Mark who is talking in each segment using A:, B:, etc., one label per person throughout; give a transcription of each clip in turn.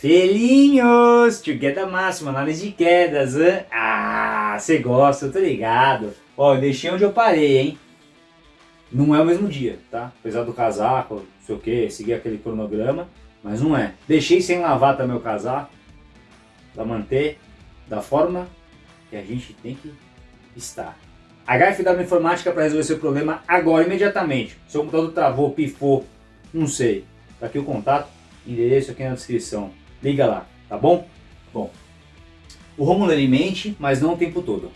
A: Felinhos, tio queda máxima, análise de quedas, hein? Ah, você gosta, eu tô ligado. Ó, eu deixei onde eu parei, hein? Não é o mesmo dia, tá? Apesar do casaco, não sei o que, seguir aquele cronograma, mas não é. Deixei sem lavar também o casaco, pra manter da forma que a gente tem que estar. HFW Informática para resolver seu problema agora, imediatamente. Seu computador travou, pifou, não sei. Tá aqui o contato, endereço aqui na descrição liga lá, tá bom? Bom, o Romulo ele mente, mas não o tempo todo.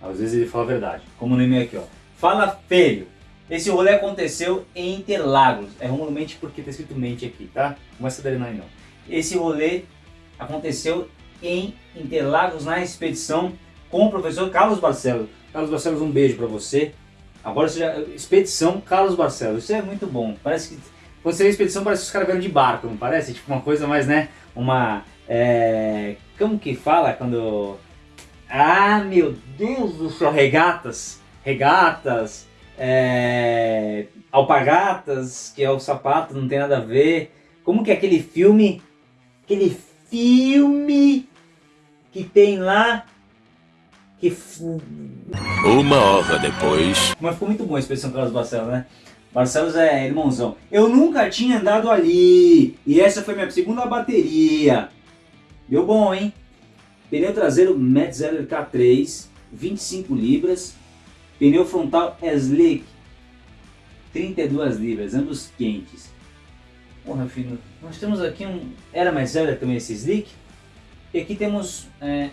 A: Às vezes ele fala a verdade, como no e-mail aqui, ó. Fala feio. Esse rolê aconteceu em Interlagos. É Romulo mente porque tá escrito mente aqui, tá? Não é Sadarina não. Esse rolê aconteceu em Interlagos na expedição com o professor Carlos Barcelos. Carlos Barcelos, um beijo pra você. Agora seja expedição Carlos Barcelos. Isso é muito bom. Parece que quando você vê a expedição, parece que os caras vieram de barco, não parece? Tipo uma coisa mais, né? Uma... É... Como que fala quando... Ah, meu Deus do céu! Regatas. Regatas. É... Alpagatas, que é o sapato, não tem nada a ver. Como que é aquele filme... Aquele filme que tem lá que...
B: Uma hora depois...
A: Mas ficou muito bom a Expedição Carlos Barcelos, né? Barcelos é irmãozão. Eu nunca tinha andado ali. E essa foi minha segunda bateria. Deu bom, hein? Pneu traseiro Metzeler K3, 25 libras. Pneu frontal Slick, 32 libras, ambos quentes. Porra, filho, nós temos aqui um... Era Metzeler também esse Slick? E aqui temos é,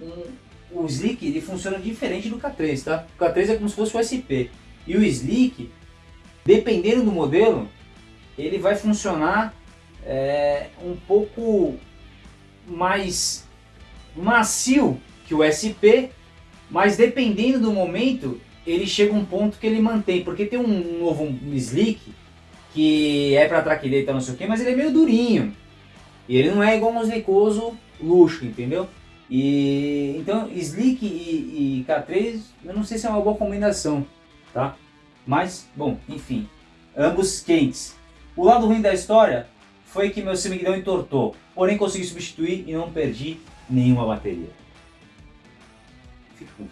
A: um, o Slick, ele funciona diferente do K3, tá? O K3 é como se fosse o SP. E o Slick Dependendo do modelo, ele vai funcionar é, um pouco mais macio que o SP, mas dependendo do momento, ele chega a um ponto que ele mantém, porque tem um novo slick que é para day, não sei o que, mas ele é meio durinho. E ele não é igual um slickoso luxo, entendeu? E então slick e, e K3, eu não sei se é uma boa combinação, tá? Mas, bom, enfim, ambos quentes. O lado ruim da história foi que meu semiguidão entortou, porém consegui substituir e não perdi nenhuma bateria. Fica com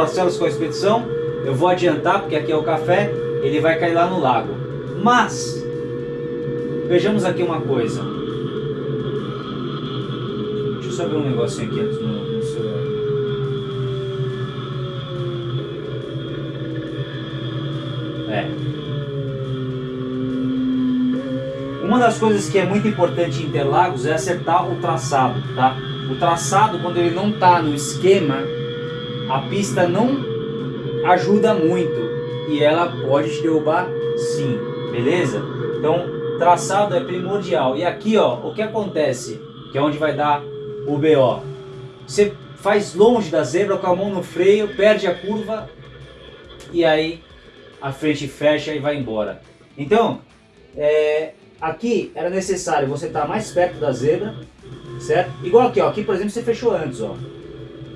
A: Barcelos com a expedição. Eu vou adiantar, porque aqui é o café, ele vai cair lá no lago. Mas, vejamos aqui uma coisa. Deixa eu só ver um negocinho aqui antes no, no celular. É. Uma das coisas que é muito importante em Interlagos é acertar o traçado, tá? O traçado, quando ele não está no esquema a pista não ajuda muito e ela pode te derrubar sim, beleza? Então traçado é primordial. E aqui ó, o que acontece, que é onde vai dar o BO. Você faz longe da zebra com a mão no freio, perde a curva e aí a frente fecha e vai embora. Então, é, aqui era necessário você estar mais perto da zebra, certo? Igual aqui, ó, aqui por exemplo você fechou antes, ó.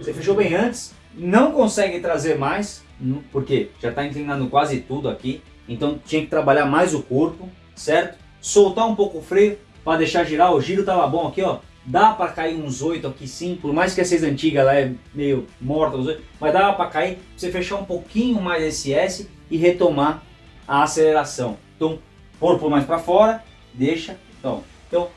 A: Você fechou bem antes, não consegue trazer mais, porque já está inclinando quase tudo aqui, então tinha que trabalhar mais o corpo, certo? Soltar um pouco o freio para deixar girar, o giro estava bom aqui, ó. Dá para cair uns 8 aqui sim, por mais que a 6 antiga ela é meio morta, mas dá para cair, você fechar um pouquinho mais esse S e retomar a aceleração. Então, corpo mais para fora, deixa, então, então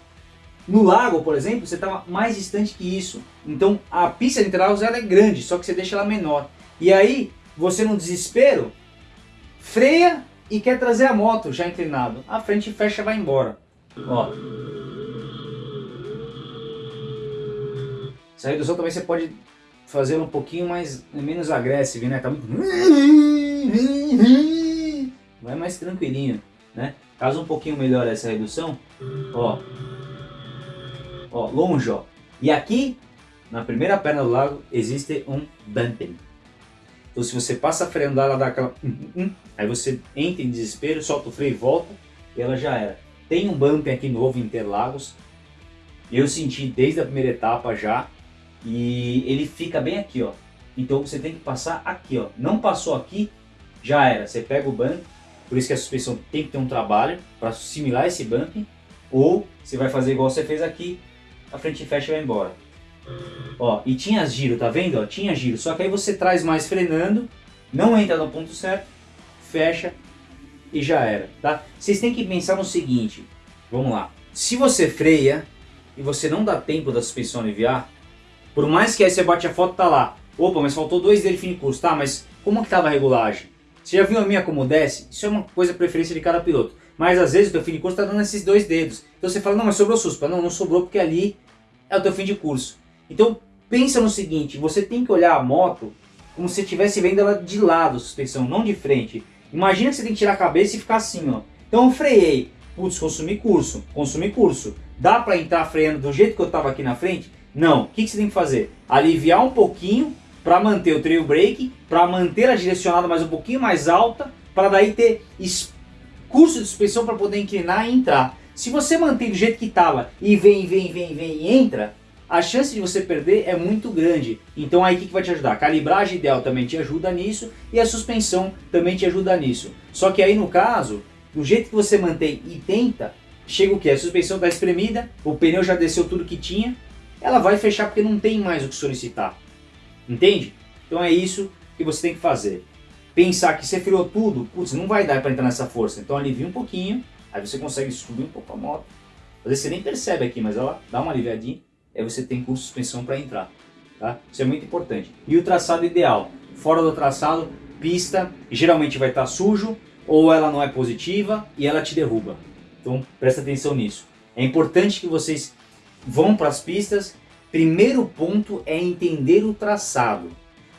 A: no lago, por exemplo, você está mais distante que isso. Então a pista de Interlagos ela é grande, só que você deixa ela menor. E aí, você no desespero, freia e quer trazer a moto já inclinado. A frente fecha e vai embora. Ó. Essa redução também você pode fazer um pouquinho mais menos agressivo, né? Tá muito... Vai mais tranquilinho, né? Caso um pouquinho melhor essa redução, ó, ó, longe, ó. E aqui, na primeira perna do lago, existe um damping. Então se você passa a freando, ela dá aquela... aí você entra em desespero, solta o freio e volta, e ela já era. Tem um bump aqui novo em Interlagos, eu senti desde a primeira etapa já, e ele fica bem aqui, ó. Então você tem que passar aqui, ó. Não passou aqui, já era. Você pega o bump, por isso que a suspensão tem que ter um trabalho para assimilar esse bump, ou você vai fazer igual você fez aqui, a frente fecha e vai embora. Ó, e tinha giro, tá vendo? Ó, tinha giro, só que aí você traz mais frenando, não entra no ponto certo, fecha e já era, tá? Vocês têm que pensar no seguinte, vamos lá. Se você freia e você não dá tempo da suspensão aliviar, por mais que aí você bate a foto, tá lá. Opa, mas faltou dois dele fim de curso, tá? Mas como que tava a regulagem? Você já viu a minha como desce? Isso é uma coisa preferência de cada piloto. Mas às vezes o teu fim de curso está dando esses dois dedos. Então você fala, não, mas sobrou suspa. Não, não sobrou porque ali é o teu fim de curso. Então pensa no seguinte, você tem que olhar a moto como se estivesse vendo ela de lado, suspensão, não de frente. Imagina que você tem que tirar a cabeça e ficar assim, ó. Então eu freiei. Putz, consumi curso, consumi curso. Dá para entrar freando do jeito que eu estava aqui na frente? Não. O que, que você tem que fazer? Aliviar um pouquinho para manter o trail brake, para manter a direcionada mais um pouquinho mais alta, para daí ter curso de suspensão para poder inclinar e entrar. Se você mantém do jeito que estava e vem, vem, vem, vem e entra, a chance de você perder é muito grande. Então aí o que, vai te ajudar? A calibragem ideal também te ajuda nisso e a suspensão também te ajuda nisso. Só que aí no caso, do jeito que você mantém e tenta, chega o que? A suspensão está espremida, o pneu já desceu tudo que tinha, ela vai fechar porque não tem mais o que solicitar. Entende? Então é isso que você tem que fazer. Pensar que você freou tudo, putz, não vai dar para entrar nessa força. Então alivia um pouquinho, aí você consegue subir um pouco a moto. Às vezes você nem percebe aqui, mas ela dá uma aliviadinha, aí você tem curso de suspensão para entrar. Tá? Isso é muito importante. E o traçado ideal? Fora do traçado, pista, geralmente vai estar tá sujo, ou ela não é positiva e ela te derruba. Então presta atenção nisso. É importante que vocês vão para as pistas Primeiro ponto é entender o traçado.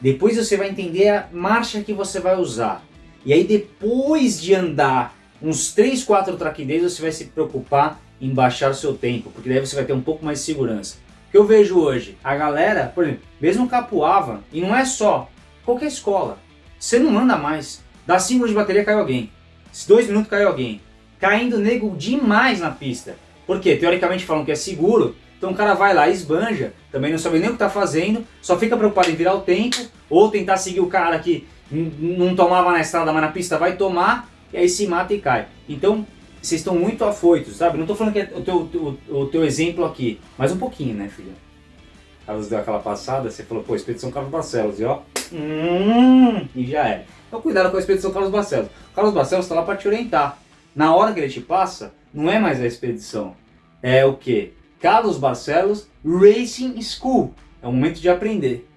A: Depois você vai entender a marcha que você vai usar. E aí depois de andar uns 3, 4 track days, você vai se preocupar em baixar o seu tempo, porque daí você vai ter um pouco mais de segurança. O que eu vejo hoje, a galera, por exemplo, mesmo Capuava, e não é só, qualquer escola, você não anda mais, dá 5 de bateria cai alguém, se 2 minutos cai alguém, caindo nego demais na pista. Porque teoricamente falam que é seguro, então o cara vai lá, esbanja, também não sabe nem o que está fazendo, só fica preocupado em virar o tempo, ou tentar seguir o cara que não tomava na estrada, mas na pista vai tomar, e aí se mata e cai. Então, vocês estão muito afoitos, sabe? Não estou falando que é o teu, o, o teu exemplo aqui, mas um pouquinho, né, filha? Carlos deu aquela passada, você falou, pô, Expedição Carlos Barcelos, e ó, hum, e já é. Então cuidado com a Expedição Carlos Barcelos. O Carlos Barcelos está lá para te orientar. Na hora que ele te passa, não é mais a expedição, é o que? Carlos Barcelos Racing School. É o momento de aprender,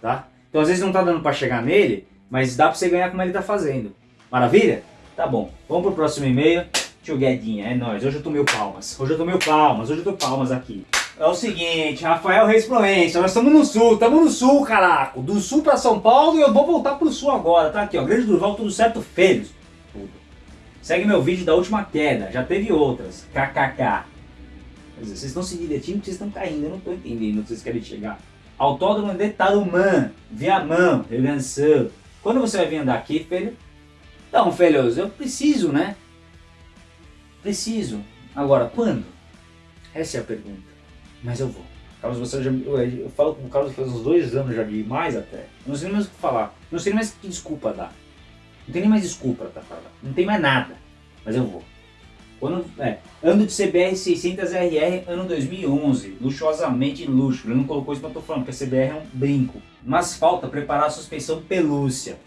A: tá? Então às vezes não tá dando para chegar nele, mas dá para você ganhar como ele tá fazendo. Maravilha? Tá bom. Vamos pro próximo e-mail. Tio Guedinha, é nóis. Hoje eu tô mil palmas. Hoje eu tô mil palmas. Hoje eu tô palmas aqui. É o seguinte, Rafael Reis Proença, nós estamos no sul, estamos no sul, caraca. Do sul para São Paulo e eu vou voltar pro sul agora, tá aqui, ó. Grande Durval, tudo certo, filhos. Tudo. Segue meu vídeo da última queda, já teve outras. KKK. Dizer, vocês estão se divertindo porque vocês estão caindo. Eu não estou entendendo onde vocês querem chegar. Autódromo de Tarumã, Viamão, Grande do Sul. Quando você vai vir andar aqui, filho? Então, filhos, eu preciso, né? Preciso. Agora, quando? Essa é a pergunta. Mas eu vou. Carlos, você já, eu, eu falo com o Carlos faz uns dois anos já de mais até. Não sei nem mais o que falar. Não sei nem mais que desculpa dar. Não tem nem mais desculpa pra falar. Não tem mais nada. Mas eu vou. Quando, é, ano de CBR 600RR, ano 2011, luxuosamente luxo. Ele não colocou isso, mas eu tô falando, porque a CBR é um brinco. Mas falta preparar a suspensão pelúcia.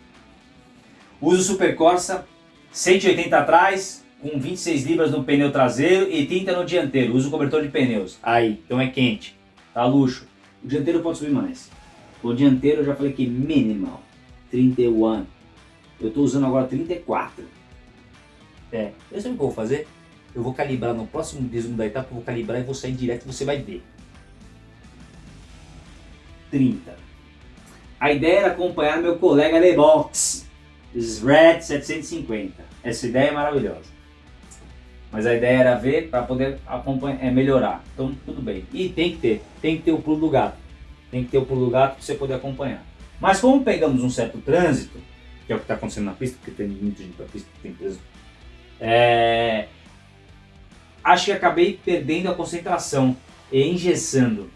A: Uso Super Corsa, 180 atrás, com 26 libras no pneu traseiro e 30 no dianteiro. Uso cobertor de pneus. Aí, então é quente. Tá luxo. O dianteiro pode subir mais. O dianteiro eu já falei que minimal. 31. Eu estou usando agora 34. É, eu sei o que eu vou fazer? Eu vou calibrar no próximo resumo da etapa, eu vou calibrar e vou sair direto você vai ver. 30. A ideia era acompanhar meu colega de box, SRED 750. Essa ideia é maravilhosa. Mas a ideia era ver para poder acompanhar, é, melhorar. Então tudo bem. E tem que ter, tem que ter o pulo do gato. Tem que ter o pulo do gato para você poder acompanhar. Mas como pegamos um certo trânsito, que é o que está acontecendo na pista, porque tem muita gente na pista, tem trânsito, é... acho que acabei perdendo a concentração e engessando.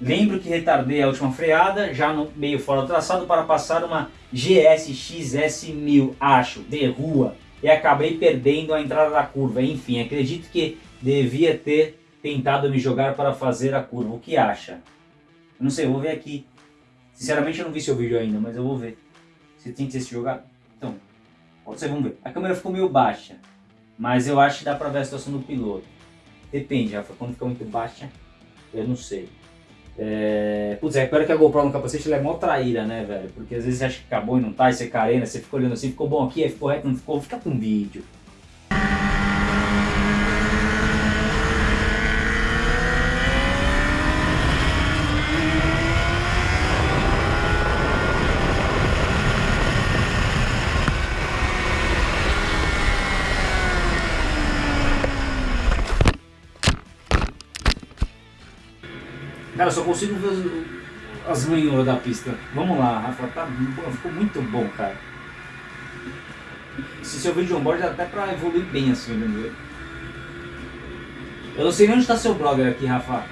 A: Lembro que retardei a última freada, já no meio fora do traçado, para passar uma GSX S1000, acho, de rua, e acabei perdendo a entrada da curva. Enfim, acredito que devia ter tentado me jogar para fazer a curva. O que acha? Eu não sei, eu vou ver aqui. Sinceramente eu não vi seu vídeo ainda, mas eu vou ver. Você tem que se jogado? Então, pode ser, vamos ver. A câmera ficou meio baixa, mas eu acho que dá para ver a situação do piloto. Depende, Rafa, quando fica muito baixa, eu não sei. É... Putz, é pior que a GoPro no capacete ela é mó traíra, né, velho? Porque às vezes você acha que acabou e não tá, e você carena, você fica olhando assim, ficou bom aqui, aí ficou reto, não ficou, fica com vídeo. Cara, só consigo ver as manhoras da pista. Vamos lá, Rafa, tá, ficou muito bom, cara. Se seu vídeo de onboard dá até pra evoluir bem assim, entendeu? Eu não sei nem onde está seu brother aqui, Rafa.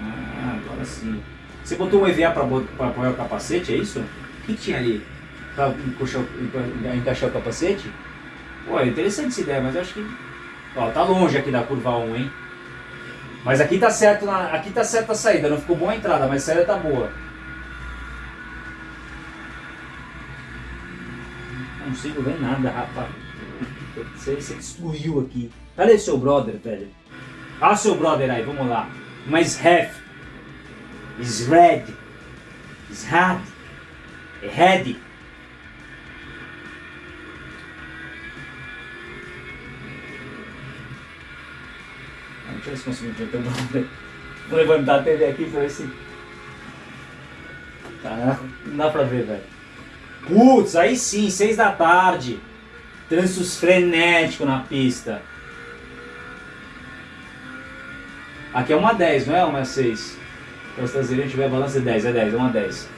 A: Ah, agora sim. Você botou um EVA pra, pra apoiar o capacete, é isso? O que tinha ali? Pra encaixar, pra encaixar o capacete? Pô, é interessante essa ideia, mas eu acho que... Ó, tá longe aqui da curva 1, hein? Mas aqui tá certo, na, aqui tá certa a saída, não ficou boa a entrada, mas a saída tá boa. Não consigo ver nada, rapaz. Você, você destruiu aqui. Cadê seu brother, velho? Ah, seu brother aí, vamos lá. Mas half is red, is hard, é Deixa eu ver se consigo ver. Vou levantar a TV aqui pra ver se. Tá, não dá pra ver, velho. Putz, aí sim, seis da tarde. Trânsito frenético na pista. Aqui é uma 10, não é uma 6? Para os traseiros tiver balança é 10, é 10, é uma 10.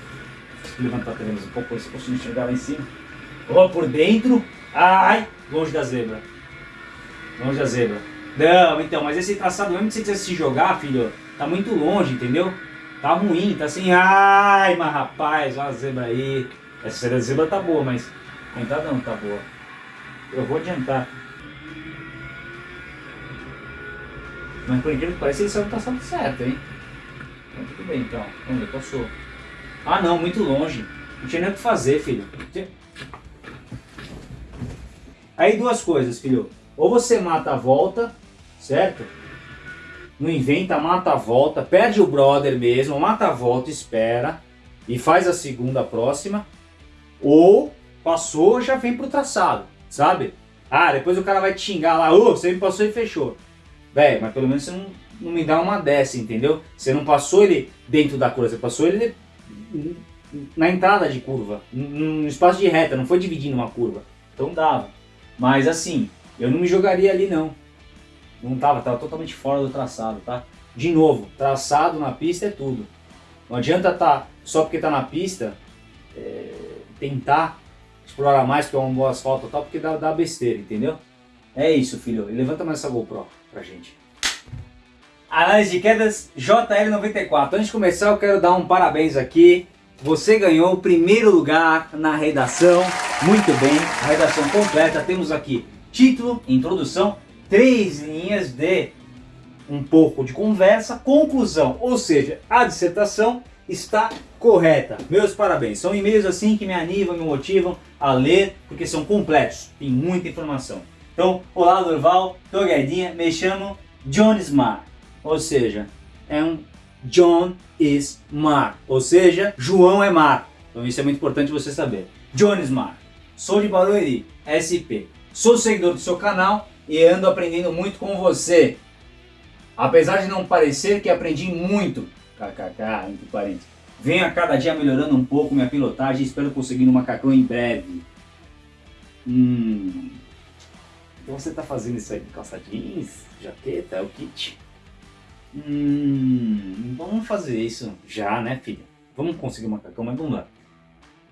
A: Deixa eu levantar a TV um pouco, se posso enxergar lá em cima. Ó, por dentro. Ai, longe da zebra. Longe da zebra. Não, então, mas esse traçado mesmo que você quiser se jogar, filho, tá muito longe, entendeu? Tá ruim, tá assim, ai, mas rapaz, olha a zebra aí. Essa zebra tá boa, mas a entrada não tá boa. Eu vou adiantar. Mas por incrível que pareça, esse é o traçado certo, hein? Então, tudo bem, então. Vamos ver, passou. Ah, não, muito longe. Não tinha nem o que fazer, filho. Aí duas coisas, filho. Ou você mata a volta, certo? Não inventa, mata a volta, perde o brother mesmo, mata a volta, espera e faz a segunda próxima. Ou passou, já vem pro traçado, sabe? Ah, depois o cara vai te xingar lá, ô, oh, você me passou e fechou. Velho, mas pelo menos você não, não me dá uma dessa, entendeu? Você não passou ele dentro da curva, você passou ele na entrada de curva, no espaço de reta, não foi dividindo uma curva. Então dava. Mas assim, eu não me jogaria ali não. Não tava, tava totalmente fora do traçado, tá? De novo, traçado na pista é tudo. Não adianta tá só porque tá na pista é, tentar explorar mais porque é um bom asfalto e tal, porque dá, dá besteira, entendeu? É isso, filho. E levanta mais essa GoPro pra gente. Análise de quedas JL94. Antes de começar, eu quero dar um parabéns aqui. Você ganhou o primeiro lugar na redação. Muito bem, a redação completa. Temos aqui título, introdução, três linhas de um pouco de conversa, conclusão, ou seja, a dissertação está correta. Meus parabéns. São e-mails assim que me animam, me motivam a ler, porque são completos, tem muita informação. Então, olá Durval, tô Guedinha, me chamo John Smart, ou seja, é um John is Mar, ou seja, João é mar. Então isso é muito importante você saber. John Smart, sou de Barueri, SP, Sou seguidor do seu canal e ando aprendendo muito com você. Apesar de não parecer que aprendi muito, kkk, entre parênteses, venho a cada dia melhorando um pouco minha pilotagem e espero conseguir um macacão em breve. Hum, então você está fazendo isso aí calça jeans, jaqueta, é o kit? Hum, vamos fazer isso já, né filho? Vamos conseguir um macacão, mas vamos lá.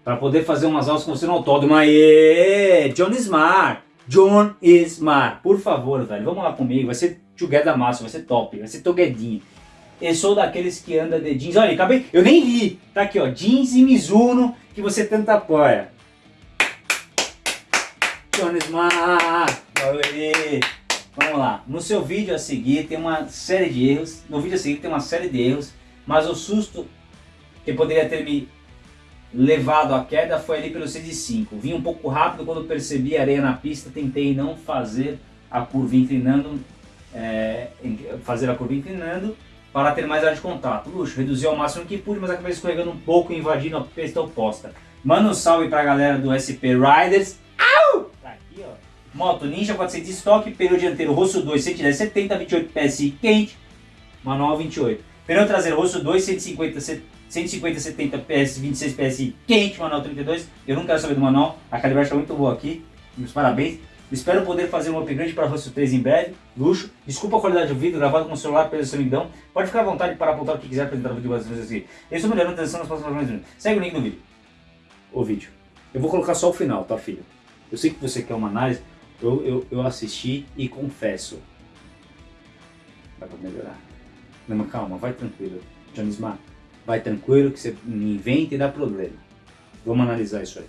A: Para poder fazer umas aulas com você no autódromo. Aê! John Smart! John Smart! Por favor, velho, vamos lá comigo. Vai ser together massa, vai ser top, vai ser toguedinho. Eu sou daqueles que anda de jeans. Olha, acabei. Eu nem li. Tá aqui, ó. Jeans e Mizuno que você tanto apoia. John Smart! Aê! Vamos lá. No seu vídeo a seguir tem uma série de erros. No vídeo a seguir tem uma série de erros. Mas o susto que poderia ter me levado à queda foi ali pelo 6 e 5. Vim um pouco rápido quando percebi a areia na pista. Tentei não fazer a curva inclinando. É, fazer a curva inclinando para ter mais área de contato. Luxo, reduzi ao máximo que pude, mas acabei escorregando um pouco e invadindo a pista oposta. Manda um salve para a galera do SP Riders. Au! Tá aqui, ó. Moto Ninja 400 estoque, pneu dianteiro Rosso 2 110 70, 28 PSI quente, manual 28. Pneu traseiro Rosso 2 150 150 70 PS 26 PSI quente, manual 32. Eu não quero saber do manual, a calibragem está muito boa aqui. Meus parabéns. Espero poder fazer um upgrade para Rosso 3 em breve. Luxo. Desculpa a qualidade do vídeo, gravado com o celular pela solidão. Pode ficar à vontade para apontar o que quiser apresentar o vídeo várias vezes aqui. Eu estou melhorando a transição nas próximas vezes. Segue o link no vídeo. O vídeo. Eu vou colocar só o final, tá filho? Eu sei que você quer uma análise. Eu, eu, eu assisti e confesso. Vai para melhorar. Não, calma, vai tranquilo. Johnny Smart, vai tranquilo que você me inventa e dá problema. Vamos analisar isso aí.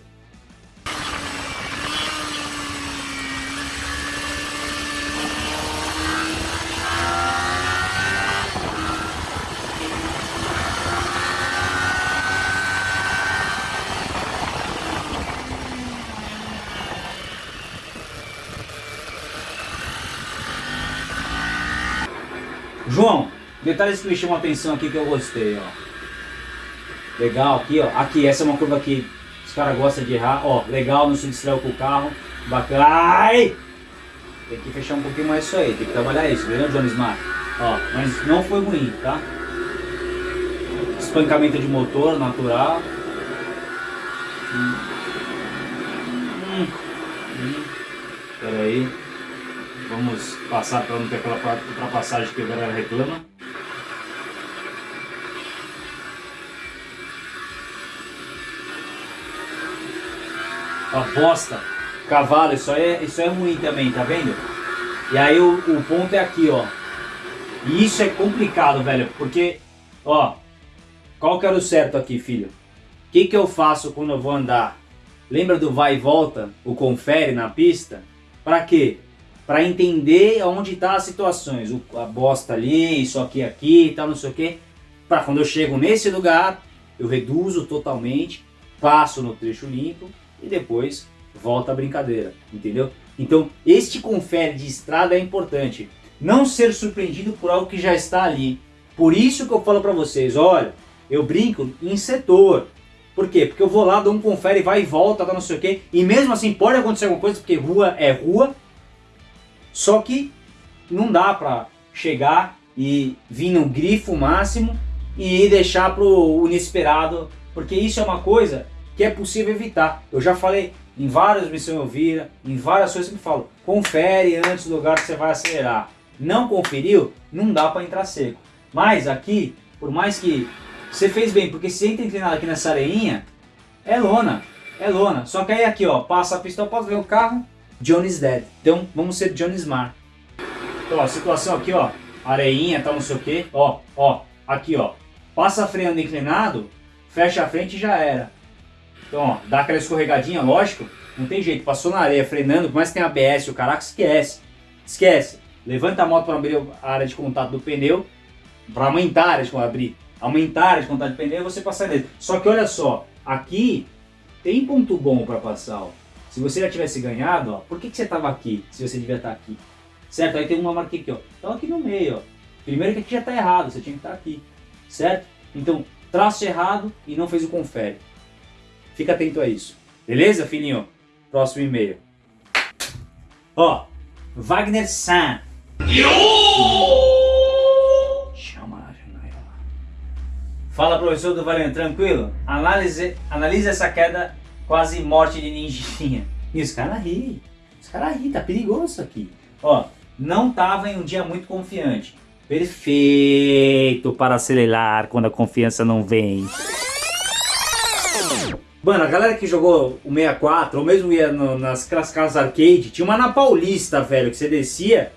A: João, detalhes que me chamam a atenção aqui que eu gostei, ó. Legal aqui, ó. Aqui, essa é uma curva que os caras gostam de errar. Ó, legal, não se distraiu com o carro. Bacana. Ai! Tem que fechar um pouquinho mais isso aí, tem que trabalhar isso, beleza, Johnny Smart? Ó, mas não foi ruim, tá? Espancamento de motor natural. Hum. Hum. Hum. Pera aí. Vamos passar para não ter aquela ultrapassagem que a galera reclama. A bosta. Cavalo, isso é, isso é ruim também, tá vendo? E aí o, o ponto é aqui, ó. E isso é complicado, velho, porque, ó, qual que era o certo aqui, filho? O que, que eu faço quando eu vou andar? Lembra do vai e volta, o confere na pista? Para quê? para entender onde está as situações, o, a bosta ali, isso aqui, aqui e tal, não sei o que, para quando eu chego nesse lugar, eu reduzo totalmente, passo no trecho limpo e depois volta a brincadeira, entendeu? Então, este confere de estrada é importante, não ser surpreendido por algo que já está ali. Por isso que eu falo para vocês, olha, eu brinco em setor, por quê? Porque eu vou lá, dou um confere, vai e volta, tá não sei o que, e mesmo assim pode acontecer alguma coisa, porque rua é rua, só que não dá para chegar e vir no grifo máximo e deixar para o inesperado, porque isso é uma coisa que é possível evitar. Eu já falei em várias missões eu vira, em várias coisas que me falo, confere antes do lugar que você vai acelerar. Não conferiu, não dá para entrar seco. Mas aqui, por mais que você fez bem, porque se entra inclinado aqui nessa areinha, é lona, é lona. Só que aí aqui ó, passa a pista, pode ver o carro, Johnny's dead. Então vamos ser Johnny Smart. Então, ó, situação aqui, ó. Areinha, tal, não sei o que. Ó, ó. Aqui, ó. Passa freando inclinado, fecha a frente e já era. Então, ó, dá aquela escorregadinha, lógico. Não tem jeito. Passou na areia frenando, por mais que tenha ABS, o caraca, esquece. Esquece. Levanta a moto para abrir a área de contato do pneu. Para aumentar a área de abrir. Aumentar a área de contato do pneu você passar nele. Só que olha só. Aqui tem ponto bom para passar, ó. Se você já tivesse ganhado, ó, por que, que você estava aqui, se você devia estar aqui? Certo? Aí tem uma marquinha aqui, ó. Então aqui no meio, ó. Primeiro que aqui já está errado, você tinha que estar aqui. Certo? Então, traço errado e não fez o confere. Fica atento a isso. Beleza, filhinho? Próximo e-mail. Ó, Wagner San. Chama. Fala, professor do Valente, tranquilo? Analise, analise essa queda quase morte de ninjinha. E os caras ri. Os caras ri, tá perigoso isso aqui. Ó, não tava em um dia muito confiante. Perfeito para acelerar quando a confiança não vem. Mano, a galera que jogou o 64, ou mesmo ia no, nas casas arcade, tinha uma na Paulista, velho, que você descia,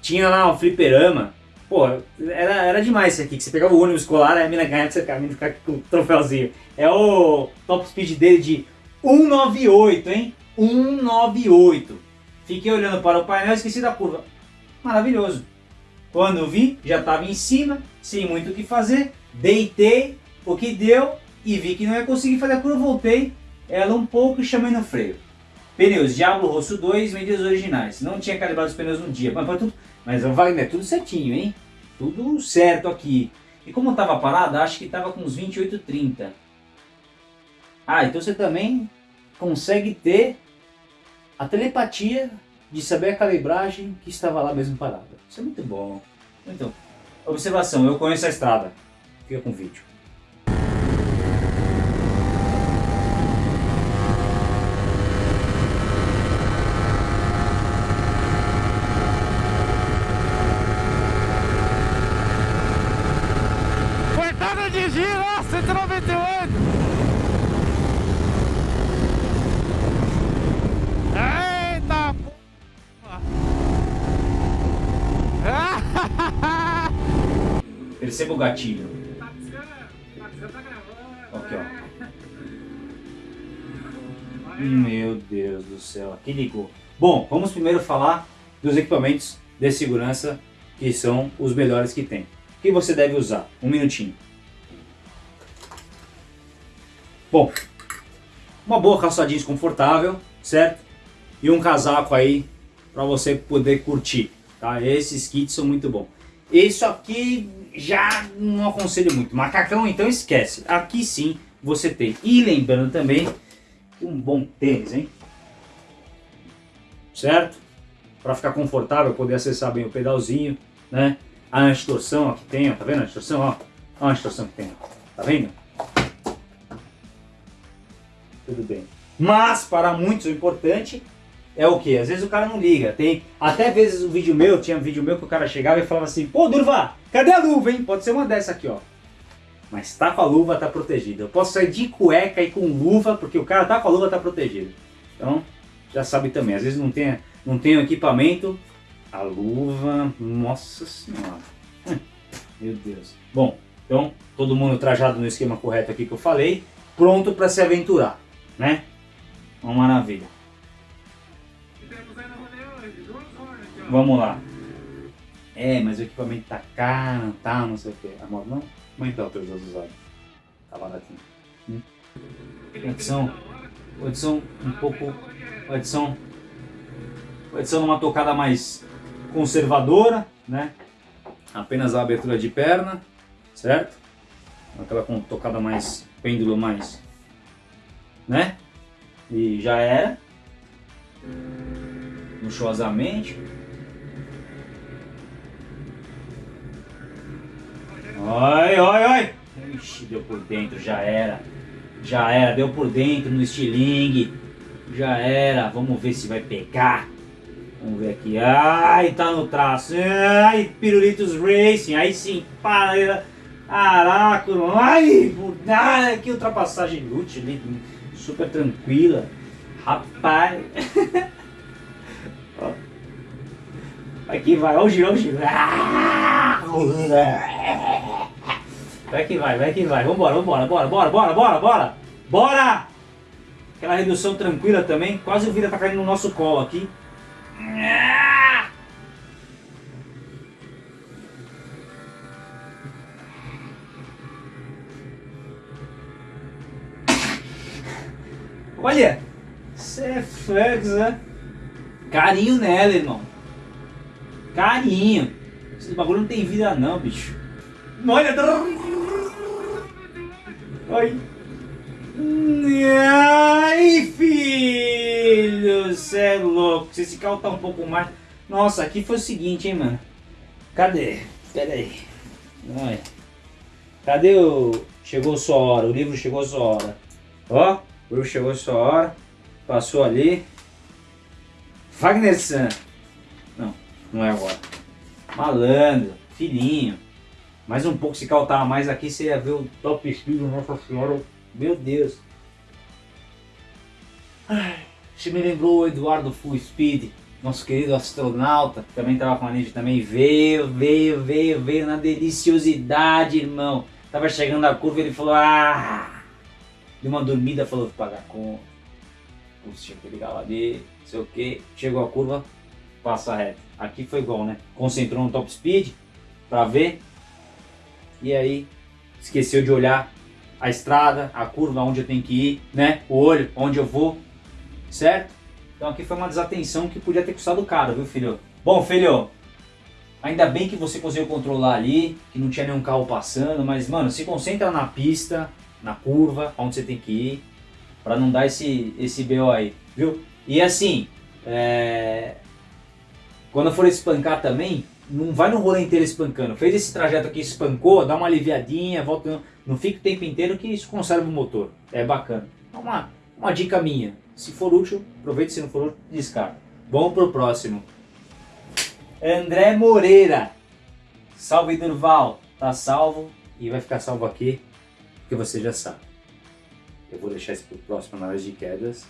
A: tinha lá um fliperama. Pô, era, era demais isso aqui, que você pegava o ônibus escolar, a mina ganhava, você ficava ficar com o troféuzinho. É o top speed dele de 198, hein? 198. Fiquei olhando para o painel e esqueci da curva. Maravilhoso. Quando eu vi, já estava em cima, sem muito o que fazer. Deitei, o que deu e vi que não ia conseguir fazer a curva. Voltei ela um pouco e chamei no freio. Pneus Diablo Rosso 2, medidas originais. Não tinha calibrado os pneus no dia. Mas, tudo, mas Wagner, tudo certinho, hein? Tudo certo aqui. E como estava parada, acho que estava com uns 28, 30. Ah, então você também consegue ter a telepatia de saber a calibragem que estava lá mesmo parada. Isso é muito bom. Então, observação, eu conheço a estrada. Fica com o vídeo.
C: Cortada de giro, ó, 198! Eita porra!
A: Perceba o gatilho. Aqui, ó. Meu Deus do céu, aqui ligou. Bom, vamos primeiro falar dos equipamentos de segurança que são os melhores que tem. O que você deve usar? Um minutinho. Bom, uma boa calça jeans confortável, certo? E um casaco aí para você poder curtir, tá? Esses kits são muito bons. Isso aqui já não aconselho muito. Macacão então esquece. Aqui sim você tem. E lembrando também que um bom tênis, hein? Certo? Para ficar confortável, poder acessar bem o pedalzinho, né? A antitorção aqui tem, ó, tá vendo a antitorção? Ó, ó a antitorção que tem, ó. tá vendo? Tudo bem. Mas para muitos o importante é o que? Às vezes o cara não liga. Tem até vezes um vídeo meu, tinha um vídeo meu que o cara chegava e falava assim, pô Durva, cadê a luva, hein? Pode ser uma dessa aqui, ó. Mas tá com a luva, tá protegido. Eu posso sair de cueca e com luva, porque o cara tá com a luva, tá protegido. Então, já sabe também. Às vezes não tem, não tem o equipamento, a luva, nossa senhora. Hum, meu Deus. Bom, então, todo mundo trajado no esquema correto aqui que eu falei, pronto para se aventurar, né? Uma maravilha. Vamos lá. É, mas o equipamento tá caro, tá, não sei o que. A moto não? Como é que tá o usadas? Tá baratinho. Hum? Edição, edição um pouco, edição, edição numa tocada mais conservadora, né? Apenas a abertura de perna, certo? Aquela com tocada mais, pêndulo mais, né? E já era. Luxuosamente. Oi, oi, oi! Ixi, deu por dentro, já era. Já era, deu por dentro no estilingue. Já era, vamos ver se vai pegar. Vamos ver aqui. Ai, tá no traço. Ai, Pirulitos Racing. Aí sim, para. Caraca, ai, ai, que ultrapassagem inútil, super tranquila. Rapaz. Vai que vai, o giro. Vai que vai, vai que vai. Vambora, vambora, bora, bora, bora, bora, bora. Bora! Aquela redução tranquila também. Quase o Vira tá caindo no nosso colo aqui. Olha! Você é flex, né? Carinho nela, irmão. Carinho. Esse bagulho não tem vida não, bicho. Olha. Oi. Ai, filho, cê é louco. Se esse carro tá um pouco mais... Nossa, aqui foi o seguinte, hein, mano. Cadê? Pera aí. Olha. Cadê o... Chegou sua hora, o livro chegou sua hora. Ó, livro chegou sua hora. Passou ali. Wagner San. Não, não é agora. Malandro, filhinho. Mais um pouco, se caltar mais aqui, você ia ver o top speed, nossa senhora. Meu Deus. Você me lembrou o Eduardo Full Speed, nosso querido astronauta, que também tava com a Ninja, também veio, veio, veio, veio na deliciosidade, irmão. Tava chegando a curva ele falou, ah, deu uma dormida, falou, pagar com tinha que ligar lá dele, não sei o que, chegou a curva, passa reto. Aqui foi igual, né? Concentrou no top speed para ver e aí esqueceu de olhar a estrada, a curva onde eu tenho que ir, né? O olho, onde eu vou, certo? Então aqui foi uma desatenção que podia ter custado caro, viu filho? Bom filho, ainda bem que você conseguiu controlar ali, que não tinha nenhum carro passando, mas mano, se concentra na pista, na curva, onde você tem que ir, para não dar esse, esse BO aí, viu? E assim, é... quando for espancar também, não vai no rolê inteiro espancando. Fez esse trajeto aqui, espancou, dá uma aliviadinha, volta, não fica o tempo inteiro que isso conserva o motor. É bacana. É uma, uma dica minha. Se for útil, aproveite, se não for útil, descarta. Vamos pro próximo. André Moreira. Salve Durval. Tá salvo e vai ficar salvo aqui, porque você já sabe. Eu vou deixar isso pro próximo análise de quedas,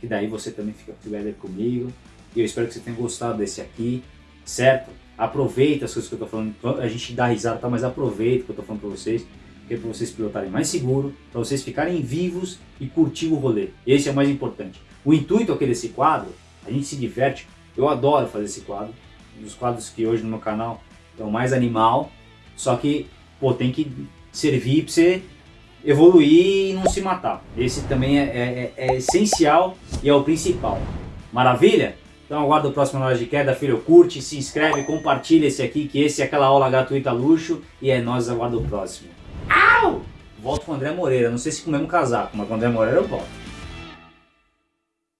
A: que daí você também fica together comigo. E eu espero que você tenha gostado desse aqui, certo? Aproveita as coisas que eu tô falando, a gente dá risada, tá? mas aproveita o que eu tô falando pra vocês, que é pra vocês pilotarem mais seguro, para vocês ficarem vivos e curtir o rolê. Esse é o mais importante. O intuito aqui desse quadro, a gente se diverte, eu adoro fazer esse quadro, um dos quadros que hoje no meu canal é o mais animal, só que, pô, tem que servir pra você evoluir e não se matar. Esse também é, é, é essencial e é o principal. Maravilha? Então aguardo o próximo aula de queda, filho, curte, se inscreve, compartilha esse aqui, que esse é aquela aula gratuita luxo e é nós aguardo o próximo. Au! Volto com o André Moreira, não sei se com o mesmo casaco, mas com o André Moreira eu volto.